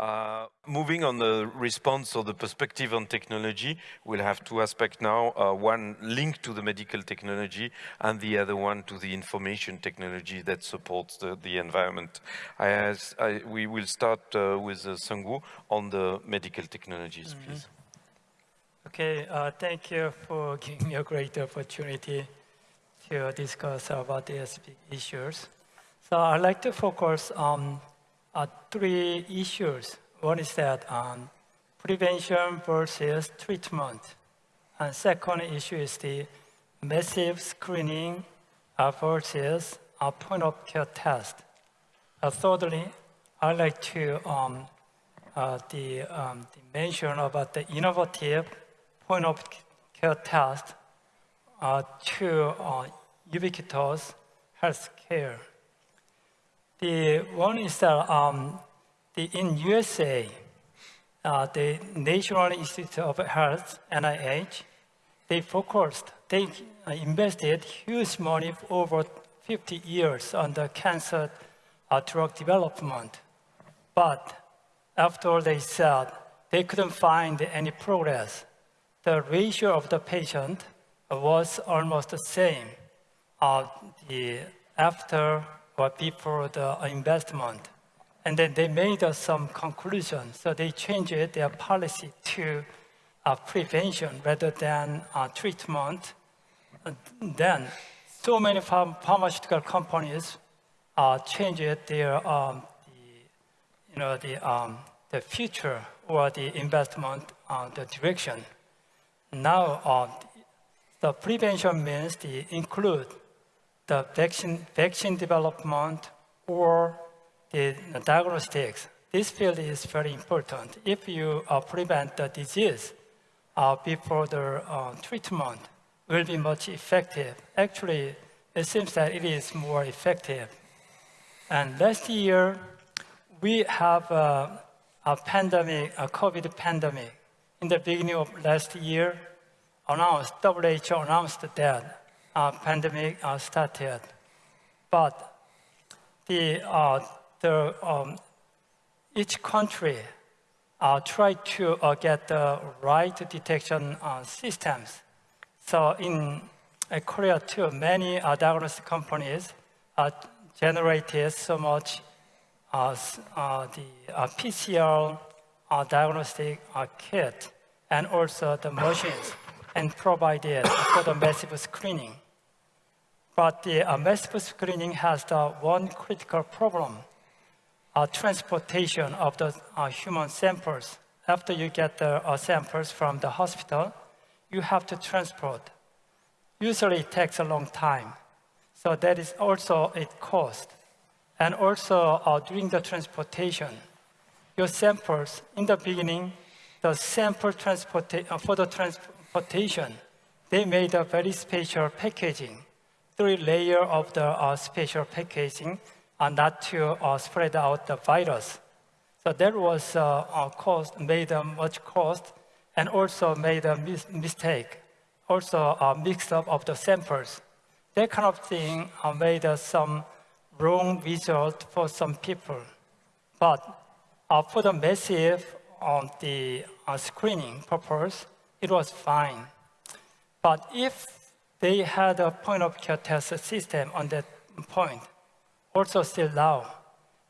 Uh, moving on the response or the perspective on technology, we'll have two aspects now. Uh, one linked to the medical technology and the other one to the information technology that supports the, the environment. I, I, we will start uh, with uh, on the medical technologies, mm -hmm. please. Okay, uh, thank you for giving me a great opportunity to discuss about these issues. So I'd like to focus on uh, three issues. One is that um, prevention versus treatment. And second issue is the massive screening uh, versus a point of care test. Uh, thirdly, I'd like to um, uh, the, um, the mention about the innovative point of care test uh, to uh, ubiquitous health care. The one is that um, the, in USA, uh, the National Institute of Health, NIH, they focused, they uh, invested huge money over 50 years on the cancer uh, drug development. But after they said they couldn't find any progress, the ratio of the patient was almost the same uh, the, after or before the investment. And then they made uh, some conclusions. So they changed their policy to uh, prevention rather than uh, treatment. And then so many pharm pharmaceutical companies uh, changed their um, the, you know, the, um, the future or the investment, uh, the direction. Now, uh, the prevention means the include the vaccine, vaccine development or the diagnostics. This field is very important. If you uh, prevent the disease uh, before the uh, treatment, will be much effective. Actually, it seems that it is more effective. And last year, we have a, a pandemic, a COVID pandemic. In the beginning of last year, announced, WHO announced that uh, pandemic uh, started. But the, uh, the, um, each country uh, tried to uh, get the right detection uh, systems. So in Korea too, many diagnostic companies generated so much the PCR diagnostic kit and also the machines and provided for the massive screening. But the uh, massive screening has the one critical problem, uh, transportation of the uh, human samples. After you get the uh, samples from the hospital, you have to transport. Usually it takes a long time. So that is also a cost. And also uh, during the transportation, your samples, in the beginning, the sample transportation, uh, for the transport transportation, they made a very special packaging, three layer of the uh, special packaging uh, not to uh, spread out the virus. So that was uh, cost, made a much cost and also made a mis mistake, also a mix up of the samples. That kind of thing uh, made uh, some wrong result for some people. But uh, for the massive on the screening purpose, it was fine. But if they had a point of care test system on that point, also still now,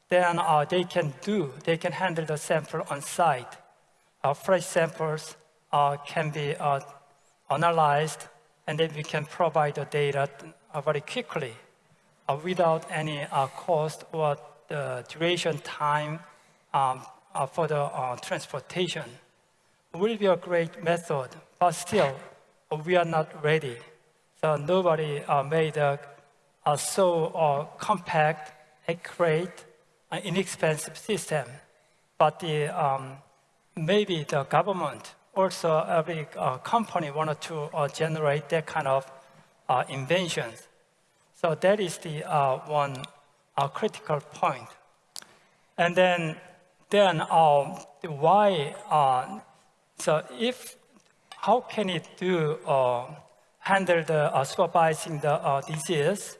then uh, they can do, they can handle the sample on site. Uh, fresh samples uh, can be uh, analyzed, and then we can provide the data uh, very quickly uh, without any cost or the duration time um, for the transportation will be a great method, but still, we are not ready. So nobody uh, made a, a so uh, compact, accurate, uh, inexpensive system. But the, um, maybe the government, also every uh, company wanted to uh, generate that kind of uh, inventions. So that is the one critical point. And then, then why so if, how can it do uh, handle the uh, supervising the uh, disease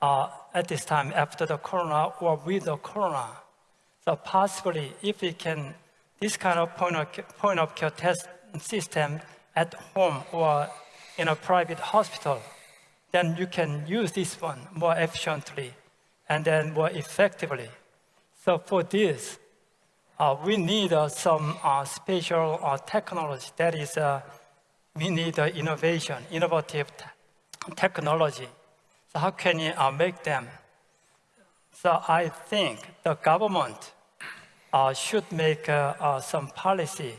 uh, at this time after the corona or with the corona? So possibly, if we can, this kind of point of, point of care test system at home or in a private hospital, then you can use this one more efficiently and then more effectively. So for this, we need uh, some uh, special uh, technology. That is, uh, we need uh, innovation, innovative technology. So how can you make them? So I think the government should make some policy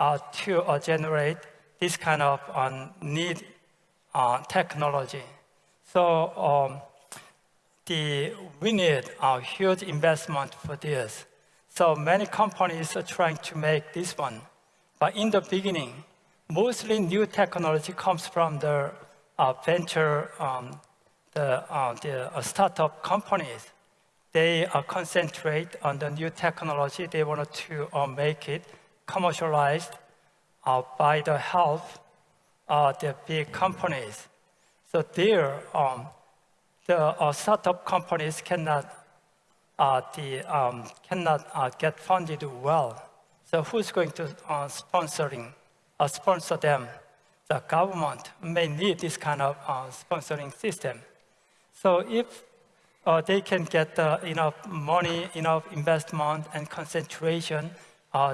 to generate this kind of need technology. So um, the, we need a huge investment for this. So many companies are trying to make this one. But in the beginning, mostly new technology comes from the uh, venture, um, the, uh, the uh, startup companies. They uh, concentrate on the new technology. They want to uh, make it commercialized uh, by the help of the big companies. So there, um, the startup companies cannot, the, um, cannot uh, get funded well. So who's going to uh, sponsoring, uh, sponsor them? The government may need this kind of uh, sponsoring system. So if they can get enough money, enough investment and concentration,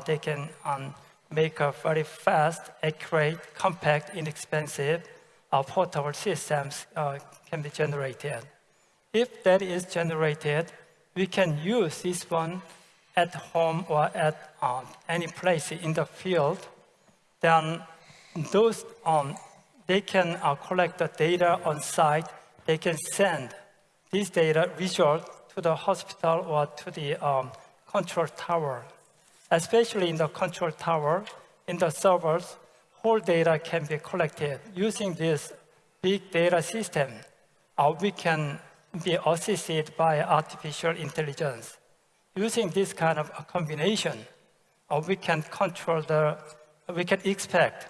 they can um, make a very fast, accurate, compact, inexpensive, uh, portable systems uh, can be generated. If that is generated, we can use this one at home or at um, any place in the field. Then those, um, they can uh, collect the data on site. They can send this data result to the hospital or to the um, control tower. Especially in the control tower, in the servers, whole data can be collected. Using this big data system, uh, we can be assisted by artificial intelligence. Using this kind of a combination, uh, we can control the, we can expect,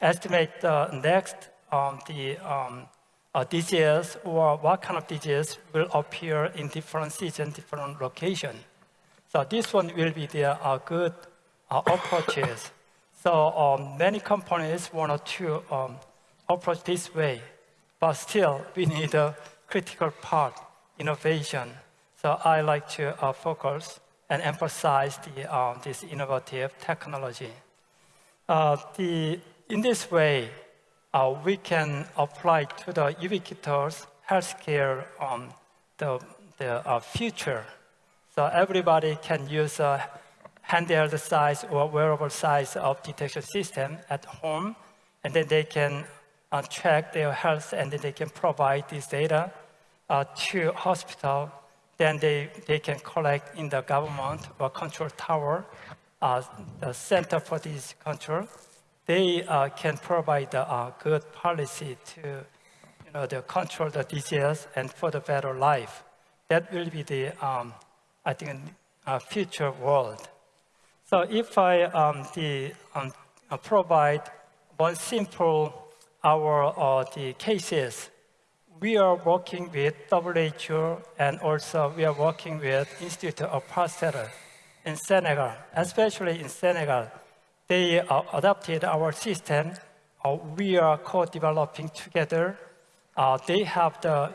estimate the next um, the um, uh, disease or what kind of disease will appear in different season, different location. So this one will be the uh, good uh, approaches. So um, many companies want to um, approach this way, but still we need a critical part, innovation. So I like to uh, focus and emphasize the, uh, this innovative technology. Uh, the, in this way, uh, we can apply to the ubiquitous healthcare um, the, the uh, future. So everybody can use a handheld size or wearable size of detection system at home, and then they can uh, track their health and then they can provide this data uh, to hospital. Then they, they can collect in the government or control tower, uh, the center for this control. They uh, can provide a good policy to you know, to control the disease and for the better life. That will be the, um, I think, uh, future world. So if I um, the, um, uh, provide one simple our uh, the cases, we are working with WHO and also we are working with Institute of Pasteur in Senegal, especially in Senegal. They uh, adopted our system. Uh, we are co-developing together. Uh, they have the,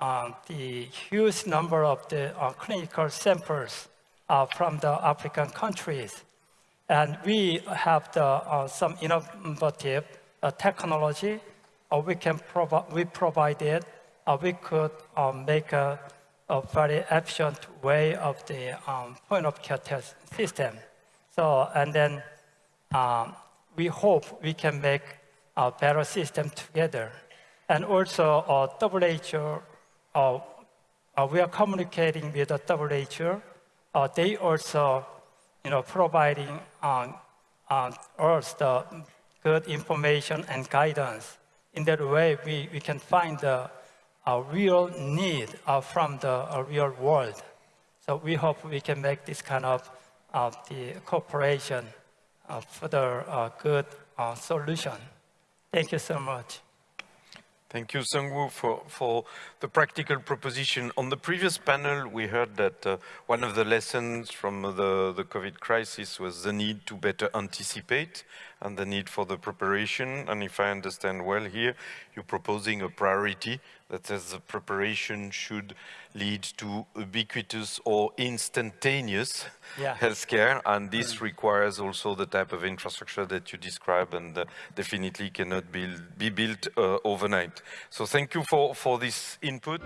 uh, the huge number of the uh, clinical samples from the African countries. And we have the, some innovative uh, technology uh, we can provide, we provided, uh, we could um, make a, a, very efficient way of the um, point of care test system. So, and then um, we hope we can make a better system together. And also uh, WHO, uh, uh, we are communicating with the WHO. Uh, they also, you know, providing um, uh, us the good information and guidance. In that way, we, we can find the a real need uh, from the uh, real world. So we hope we can make this kind of uh, the cooperation for the uh, good uh, solution. Thank you so much. Thank you, Sungwoo, for, for the practical proposition. On the previous panel, we heard that uh, one of the lessons from the, the COVID crisis was the need to better anticipate and the need for the preparation. And if I understand well here, you're proposing a priority that says the preparation should lead to ubiquitous or instantaneous yeah. healthcare. And this mm. requires also the type of infrastructure that you describe and uh, definitely cannot be, be built uh, overnight. So thank you for, for this input.